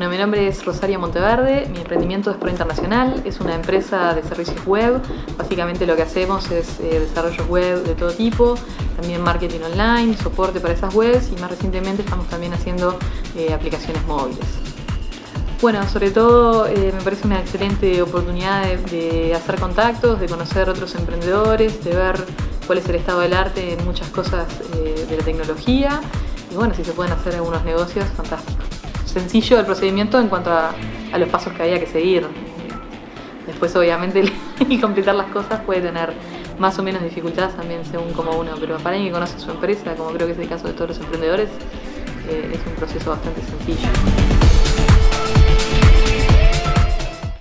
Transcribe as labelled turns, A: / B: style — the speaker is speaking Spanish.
A: Bueno, mi nombre es Rosaria Monteverde, mi emprendimiento es Pro Internacional, es una empresa de servicios web. Básicamente lo que hacemos es eh, desarrollo web de todo tipo, también marketing online, soporte para esas webs y más recientemente estamos también haciendo eh, aplicaciones móviles. Bueno, sobre todo eh, me parece una excelente oportunidad de, hacer contactos, de conocer otros emprendedores, de ver cuál es el estado del arte en muchas cosas de la tecnología y bueno, si se pueden hacer algunos negocios, fantástico sencillo el procedimiento en cuanto a, los pasos que había que seguir. Después obviamente el, completar las cosas puede tener más o menos dificultades también según como uno, pero para alguien que conoce su empresa, como creo que es el caso de todos los emprendedores, eh, es un proceso bastante sencillo.